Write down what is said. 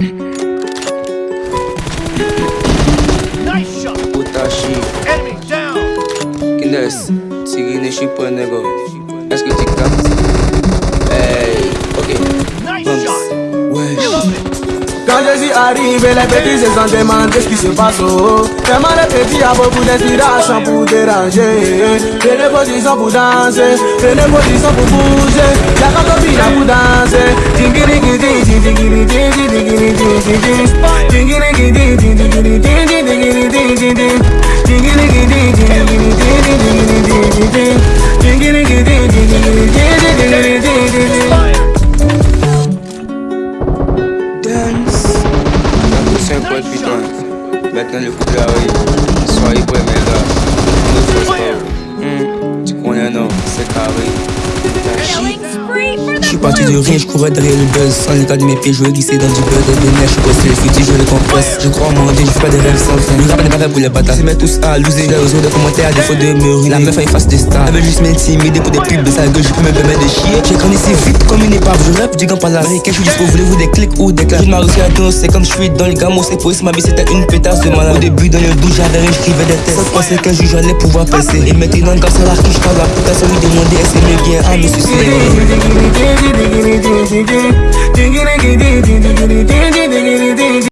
Nice shot. Utashi, Enemy down. Kines, Tigine Shippo nego. Est-ce que tu captes? Hey, ok. Nice Bumps. shot. It. Quand je suis arrivé, les petits se sont demandé ce qui se passe oh. Tellement les petits a beaucoup d'inspiration pour déranger Prenez position pour danser, prenez position pour bouger Y'a comme copine pour danser Maintenant le. Parti de rien, je courais derrière le buzz Sans l'état de mes pieds, je glissé dans du beurre Des nerfs, je posté, le futur, je le compresse Je crois en mon Dieu, je fais pas des rêves sans fin Le rap n'est pas fait pour les bâtards, se mettent tous à loser J'ai réseau de commentaires à défaut de me ruiner La meuf a une face de star, elle veut juste m'intimider pour des pubs de sa gueule Je peux me permettre de chier J'ai grandi si vite comme une épave, je rêve du gant par l'américain Je suis dispo, voulez-vous des clics ou des claques Je m'arrête à dos, c'est comme je suis dans les gamos C'est pour ma vie, c'était une pétasse de malade Au début, dans le douche, j'avais rien, j'écrivais des tests Sans penser qu'un jour j'allais pouvoir passer Et maintenant, grâce à l'arc, je la putain sans lui demander s'est bien à me suicider Dingiri ding ding ding ding ding ding